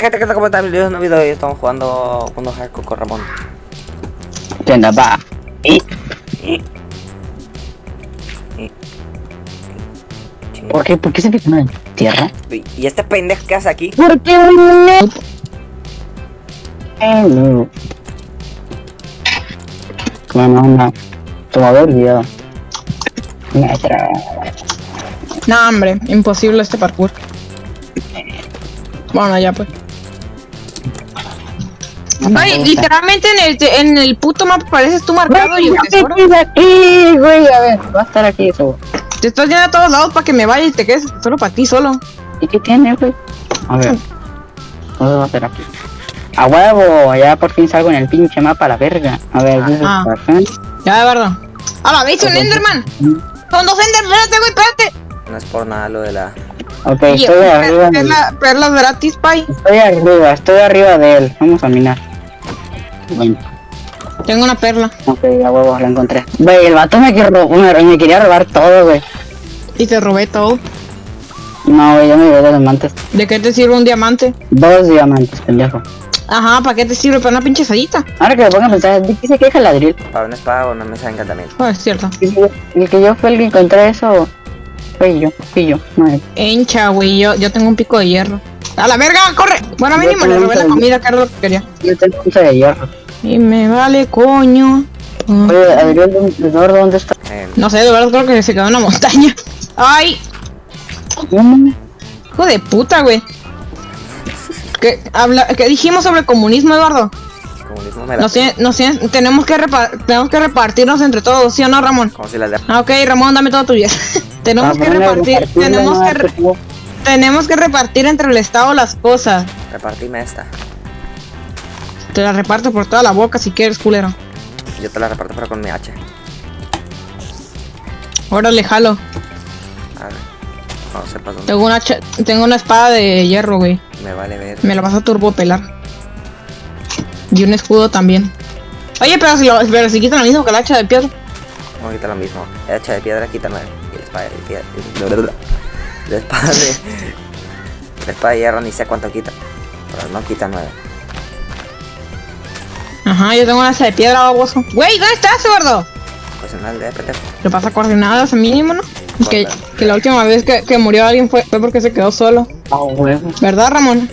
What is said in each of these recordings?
gente que está comentando el video, un video y estamos jugando unos hardcore con Ramón. ¿Qué onda, va? ¿Y Chinga. por qué, por qué se fijan en tierra? ¿Y este pendejo que hace aquí? ¿Por qué un Hello. Bueno, una tomador video. Metra. No, hombre, imposible este parkour. Bueno, ya pues. Ay, literalmente en el, en el puto mapa pareces tú marcado y el tesoro. aquí, güey. A ver, va a estar aquí eso. Te estás yendo a todos lados para que me vaya y te quedes solo para ti solo. ¿Y qué tiene, güey? A ver. ¿Dónde va a ser aquí? A huevo, ya por fin salgo en el pinche mapa a la verga. A ver, perfect. Ya, de verdad. A la vez, un Enderman. Son dos Enderman, espérate, güey, espérate. No es por nada lo de la... Ok, Y estoy arriba. perlas gratis, pay. Estoy arriba, estoy arriba de él. Vamos a minar. Bueno, Tengo una perla. ok, a huevo, la encontré. Güey, el vato me, quiere ro- me, me quería robar todo, güey. Y te robé todo. No, güey, yo me llevé dos diamantes. ¿De qué te sirve un diamante? Dos diamantes, pendejo. Ajá, ¿para qué te sirve? Para una pinche sayita. Ahora que me pongo a pensar, ¿de qué se queja el ladril? Para una espada o una mesa de encantamiento. Oh, es cierto. El que yo fue el que encontré eso. Fui yo, fui yo. No, Hincha, güey, yo, yo tengo un pico de hierro. ¡A la verga, corre! Bueno, mínimo le robé la comida, que era lo que quería. yo tengo un de hierro. Y me vale coño. Oye, ¿Eduardo dónde está? No sé, de verdad creo que se quedó en la montaña. ¡Ay! ¿Cómo? Hijo de puta, güey. ¿Qué, habla, ¿Qué dijimos sobre comunismo, Eduardo? comunismo me la... Nos, tiene- nos tiene- tenemos, que repa- tenemos que repartirnos entre todos, ¿sí o no, Ramón? Como si la de... Ah, ok, Ramón, dame todo tuyo. tenemos Ah, que bueno, repartir, tenemos que, re- tenemos que repartir entre el Estado las cosas. Repartime esta. Te la reparto por toda la boca si quieres, culero. Yo te la reparto pero con mi hacha. Órale, jalo. A ver. No sepas dónde. Tengo una, tengo una espada de hierro, güey. Me vale ver. Me la vas a turbo pelar. Y un escudo también. Oye, pero si, lo, pero si quitan lo mismo que la hacha de piedra. Vamos a quitar lo mismo. El hacha de piedra quita nueve. Y la espada de piedra... La espada de... La espada de hierro ni sé cuánto quita. Pero no quita nueve. Ajá, yo tengo una hacha de piedra, baboso. Güey, ¿dónde estás, gordo? Pues en pendejo. Le pasa coordenadas mínimo, ¿no? Que, que la última vez que, que murió alguien fue, fue porque se quedó solo. Ah, huevo. ¿Verdad, Ramón?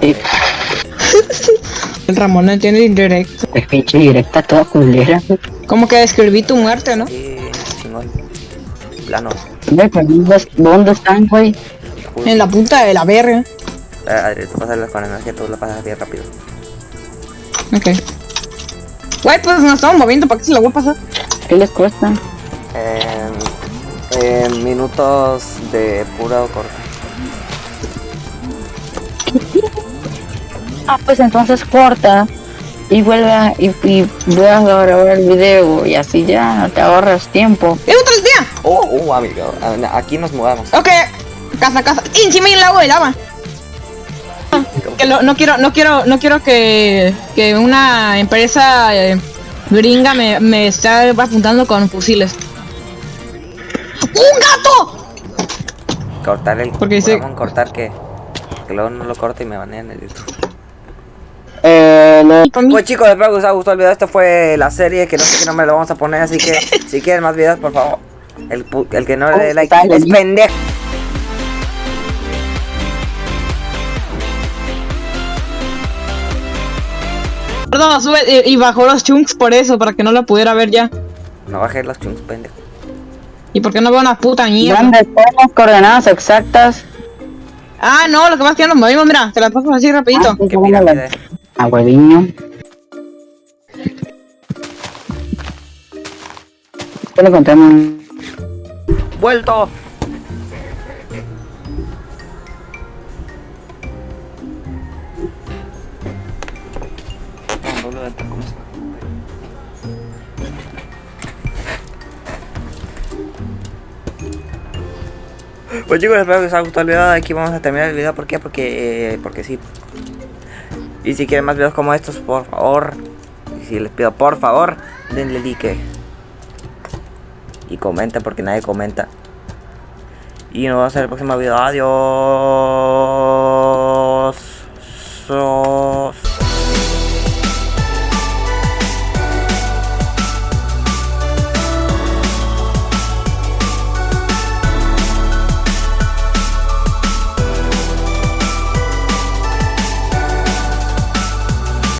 Sí, El Ramón no entiende indirecto. es pinche directa toda culera. Como que describí tu muerte, ¿no? Sí, chingón. Plano. Pero ¿dónde- ¿dónde están, güey? En la punta de la verga. Eh, Adri, tú pasas las con energía, tú la pasas bien rápido. Ok. Güey, pues nos estamos moviendo, ¿para qué se la voy a pasar? ¿Qué les cuesta? En minutos de puro corte. Ah, pues entonces corta y vuelve a, y, y a grabar el video y así ya te ahorras tiempo. ¡Es otra día! Oh, oh, amigo. a- Aquí nos mudamos. Ok, casa, casa. ¡Y encima hay un lago de lava! Que lo- no quiero, no quiero, no quiero que, que una empresa eh, gringa me, me esté apuntando con fusiles. ¡Un gato! Cortar el. Porque dice- Ramón, cortar que. Que luego no lo corte y me banean el YouTube. Eh, lo- mí- Pues chicos, espero que os haya gustado el video. Esta fue la serie que no sé qué nombre le vamos a poner. Así que si quieren más videos, por favor. El, el que no le dé like es pendejo. Perdón, sube y, y bajó los chunks por eso, para que no la pudiera ver ya. No bajes los chunks, pendejo. ¿Y por qué no veo una puta mierda? ¿Dónde están las coordenadas exactas? Ah, no, lo que pasa es que ya nos movimos, mira, te la paso así rapidito. Ah, Qué ¿cómo la- pirámide. A hueviño. ¿Qué le contamos? ¡Vuelto! Pues chicos, espero que os haya gustado el video. Aquí vamos a terminar el video. ¿Por qué? Porque, eh, porque sí. Y si quieren más videos como estos, por favor. Y si les pido, por favor, denle like. Y comenten porque nadie comenta. Y nos vemos en el próximo video. Adiós.